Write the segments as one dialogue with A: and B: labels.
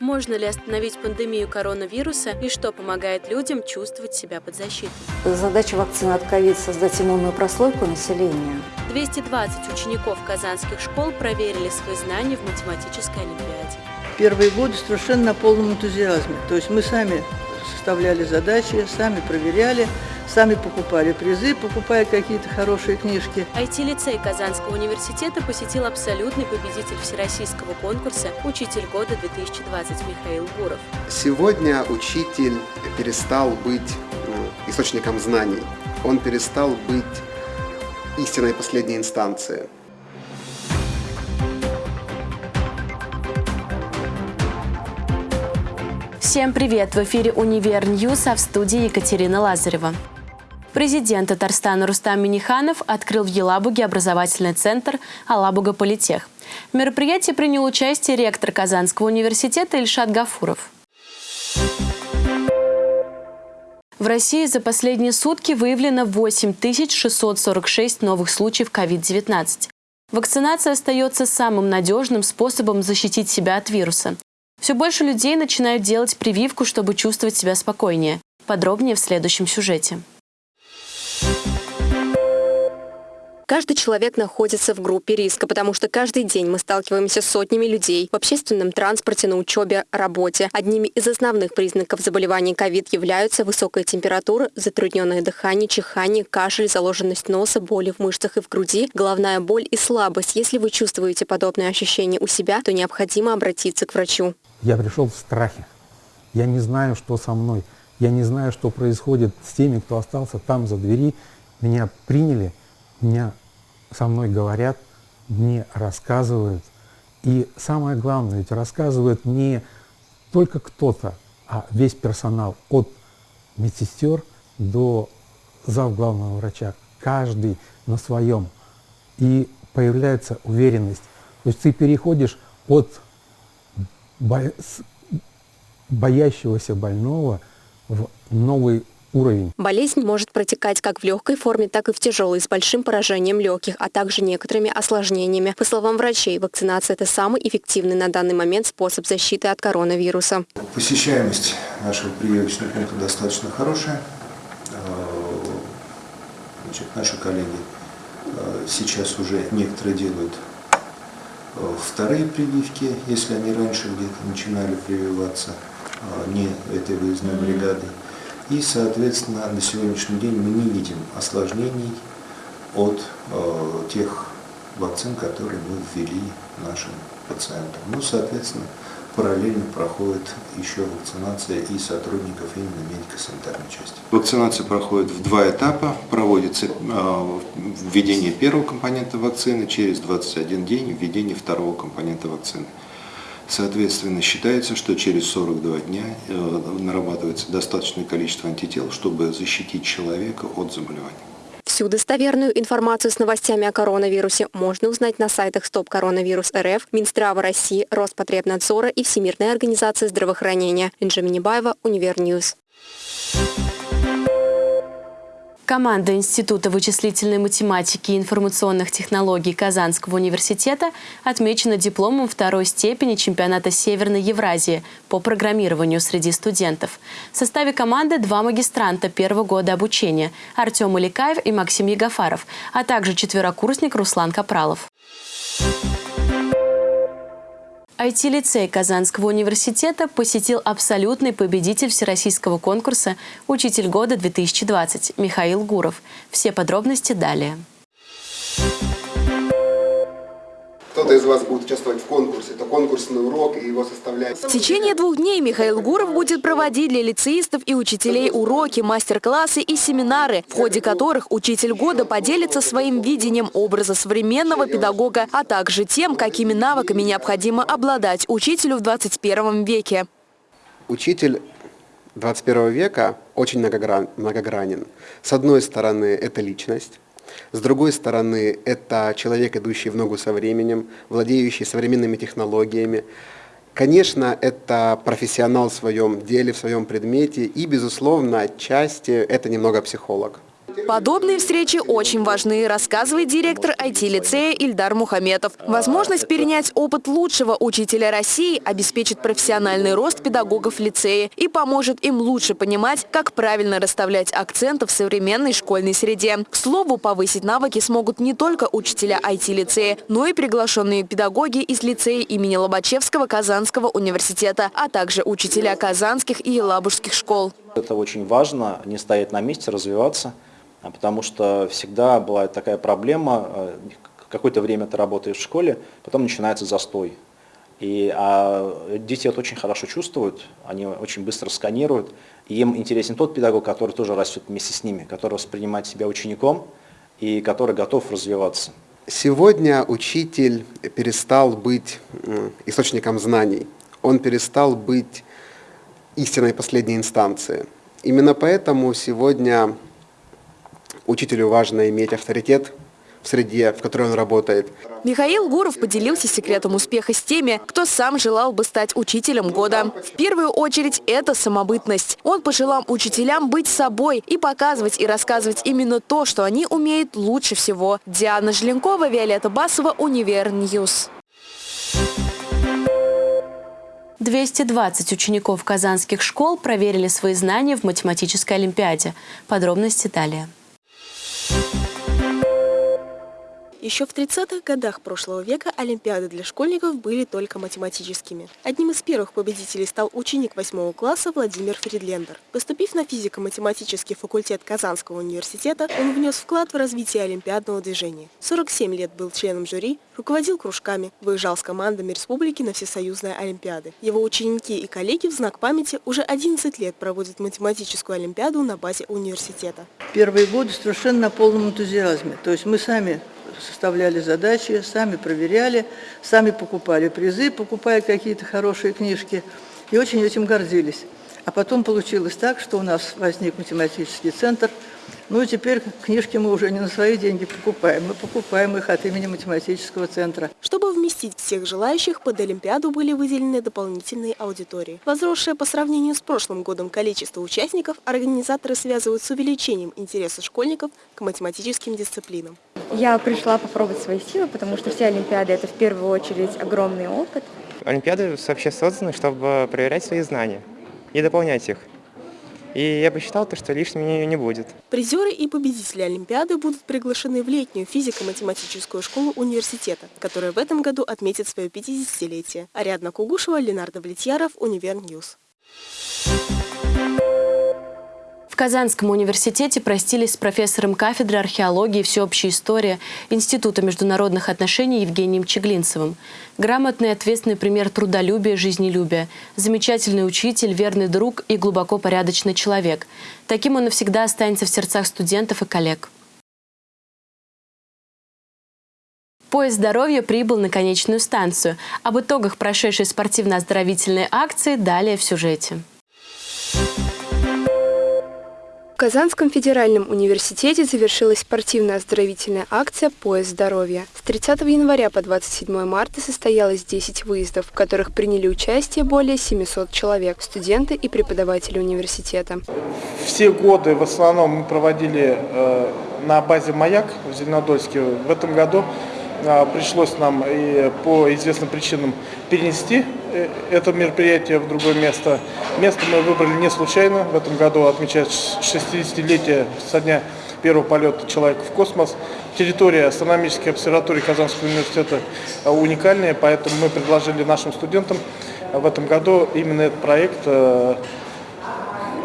A: Можно ли остановить пандемию коронавируса и что помогает людям чувствовать себя под защитой?
B: Задача вакцины от ковид – создать иммунную прослойку населения.
A: 220 учеников казанских школ проверили свои знания в математической олимпиаде.
C: Первые годы совершенно на полном энтузиазме. То есть мы сами составляли задачи, сами проверяли, сами покупали призы, покупая какие-то хорошие книжки.
A: IT-лицей Казанского университета посетил абсолютный победитель всероссийского конкурса «Учитель года 2020» Михаил Гуров.
D: Сегодня учитель перестал быть ну, источником знаний. Он перестал быть истинной последней инстанцией.
A: Всем привет! В эфире «Univer News», а в студии Екатерина Лазарева. Президент Татарстана Рустам Миниханов открыл в Елабуге образовательный центр «Алабуга Политех». В мероприятии принял участие ректор Казанского университета Ильшат Гафуров. В России за последние сутки выявлено 8646 новых случаев COVID-19. Вакцинация остается самым надежным способом защитить себя от вируса. Все больше людей начинают делать прививку, чтобы чувствовать себя спокойнее. Подробнее в следующем сюжете.
E: Каждый человек находится в группе риска, потому что каждый день мы сталкиваемся с сотнями людей в общественном транспорте, на учебе, работе. Одними из основных признаков заболевания ковид являются высокая температура, затрудненное дыхание, чихание, кашель, заложенность носа, боли в мышцах и в груди, головная боль и слабость. Если вы чувствуете подобные ощущения у себя, то необходимо обратиться к врачу.
F: Я пришел в страхе. Я не знаю, что со мной. Я не знаю, что происходит с теми, кто остался там за двери. Меня приняли, меня со мной говорят, мне рассказывают. И самое главное, ведь рассказывает не только кто-то, а весь персонал от медсестер до зав главного врача. Каждый на своем. И появляется уверенность. То есть ты переходишь от боящегося больного в новый уровень.
E: Болезнь может протекать как в легкой форме, так и в тяжелой, с большим поражением легких, а также некоторыми осложнениями. По словам врачей, вакцинация – это самый эффективный на данный момент способ защиты от коронавируса.
G: Посещаемость нашего прививочного пункта достаточно хорошая. Э, значит, наши коллеги э, сейчас уже некоторые делают э, вторые прививки, если они раньше где-то начинали прививаться не этой выездной бригадой. И, соответственно, на сегодняшний день мы не видим осложнений от э, тех вакцин, которые мы ввели нашим пациентам. Ну, соответственно, параллельно проходит еще вакцинация и сотрудников именно медико-санитарной части. Вакцинация проходит в два этапа. Проводится э, введение первого компонента вакцины, через 21 день введение второго компонента вакцины. Соответственно, считается, что через 42 дня э, нарабатывается достаточное количество антител, чтобы защитить человека от заболевания.
E: Всю достоверную информацию с новостями о коронавирусе можно узнать на сайтах Стоп Коронавирус РФ, Минздрава России, Роспотребнадзора и Всемирной организации здравоохранения. Инжа Минибаева, Univer News.
A: Команда Института вычислительной математики и информационных технологий Казанского университета отмечена дипломом второй степени чемпионата Северной Евразии по программированию среди студентов. В составе команды два магистранта первого года обучения – Артем Иликаев и Максим Егофаров, а также четверокурсник Руслан Капралов. IT-лицей Казанского университета посетил абсолютный победитель всероссийского конкурса «Учитель года-2020» Михаил Гуров. Все подробности далее.
D: Кто-то из вас будет участвовать в конкурсе. Это конкурсный урок, и его составляет...
E: В течение двух дней Михаил Гуров будет проводить для лицеистов и учителей уроки, мастер-классы и семинары, в ходе которых учитель года поделится своим видением образа современного педагога, а также тем, какими навыками необходимо обладать учителю в 21 веке.
D: Учитель 21 века очень многогранен. С одной стороны, это личность, с другой стороны, это человек, идущий в ногу со временем, владеющий современными технологиями. Конечно, это профессионал в своем деле, в своем предмете, и, безусловно, отчасти это немного психолог.
H: Подобные встречи очень важны, рассказывает директор IT-лицея Ильдар Мухаметов. Возможность перенять опыт лучшего учителя России обеспечит профессиональный рост педагогов в лицее и поможет им лучше понимать, как правильно расставлять акценты в современной школьной среде. К слову, повысить навыки смогут не только учителя IT-лицея, но и приглашенные педагоги из лицея имени Лобачевского Казанского университета, а также учителя казанских и елабужских школ.
I: Это очень важно, не стоять на месте, развиваться, потому что всегда бывает такая проблема, э, какое-то время ты работаешь в школе, потом начинается застой. И, а дети это очень хорошо чувствуют, они очень быстро сканируют, и им интересен тот педагог, который тоже растет вместе с ними, который воспринимает себя учеником и который готов развиваться.
D: Сегодня учитель перестал быть источником знаний, он перестал быть истиной в последней инстанции. Именно поэтому сегодня учителю важно иметь авторитет в среде, в которой он работает.
H: Михаил Гуров поделился секретом успеха с теми, кто сам желал бы стать учителем года. В первую очередь это самобытность. Он пожелал учителям быть собой и показывать и рассказывать именно то, что они умеют лучше всего. Диана Желенкова, Виолетта Басова, Univer News.
A: 220 учеников казанских школ проверили свои знания в математической олимпиаде. Подробности далее.
J: Еще в 30-х годах прошлого века олимпиады для школьников были только математическими. Одним из первых победителей стал ученик 8 класса Владимир Фридлендер. Поступив на физико-математический факультет Казанского университета, он внес вклад в развитие олимпиадного движения. 47 лет был членом жюри, руководил кружками, выезжал с командами республики на всесоюзные олимпиады. Его ученики и коллеги в знак памяти уже 11 лет проводят математическую олимпиаду на базе университета.
C: Первые годы совершенно на полном энтузиазме. То есть мы сами составляли задачи, сами проверяли, сами покупали призы, покупая какие-то хорошие книжки, и очень этим гордились. А потом получилось так, что у нас возник математический центр – ну и теперь книжки мы уже не на свои деньги покупаем, мы покупаем их от имени математического центра.
J: Чтобы вместить всех желающих, под Олимпиаду были выделены дополнительные аудитории. Возросшее по сравнению с прошлым годом количество участников организаторы связывают с увеличением интереса школьников к математическим дисциплинам.
K: Я пришла попробовать свои силы, потому что все Олимпиады – это в первую очередь огромный опыт.
L: Олимпиады вообще созданы, чтобы проверять свои знания и дополнять их. И я посчитал, то, что лишним ее не будет.
J: Призеры и победители Олимпиады будут приглашены в летнюю физико-математическую школу университета, которая в этом году отметит свое 50-летие. Ариадна Кугушева, Ленар Давлетьяров, Univer News.
A: Казанском университете простились с профессором кафедры археологии и всеобщей истории Института международных отношений Евгением Чеглинцевым. Грамотный ответственный пример трудолюбия, жизнелюбия. Замечательный учитель, верный друг и глубоко порядочный человек. Таким он навсегда останется в сердцах студентов и коллег. Поезд здоровья прибыл на конечную станцию. Об итогах прошедшей спортивно-оздоровительной акции далее в сюжете.
E: Казанском федеральном университете завершилась спортивно-оздоровительная акция «Поезд здоровья». С 30 января по 27 марта состоялось 10 выездов, в которых приняли участие более 700 человек, студенты и преподаватели университета.
M: Все годы в основном мы проводили э, на базе «Маяк» в Зеленодольске. В этом году пришлось нам и по известным причинам перенести Э, это мероприятие в другое место. Место мы выбрали не случайно. В этом году отмечать 60-летие со дня первого полета человека в космос. Территория астрономической обсерватории Казанского университета уникальная, поэтому мы предложили нашим студентам в этом году именно этот проект э,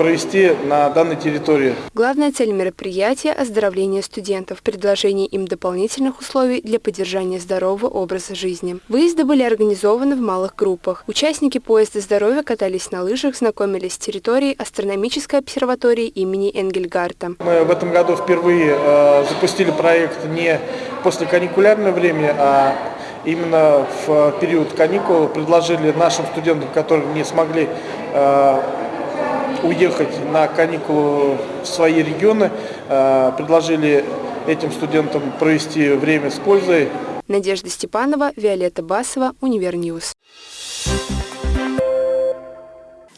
M: провести на данной территории.
E: Главная цель мероприятия – оздоровление студентов, предложение им дополнительных условий для поддержания здорового образа жизни. Выезды были организованы в малых группах. Участники поезда здоровья катались на лыжах, знакомились с территорией астрономической обсерватории имени Энгельгарта.
M: Мы в этом году впервые э, запустили проект не после каникулярного времени, а именно в период каникул предложили нашим студентам, которые не смогли э, уехать на каникулы в свои регионы, э, предложили этим студентам провести время с пользой.
E: Надежда Степанова, Виолетта Басова, Univer News.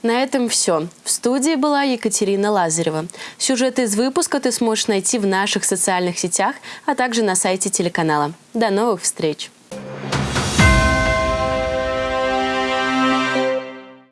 A: На этом все. В студии была Екатерина Лазарева. Сюжет из выпуска ты сможешь найти в наших социальных сетях, а также на сайте телеканала. До новых встреч!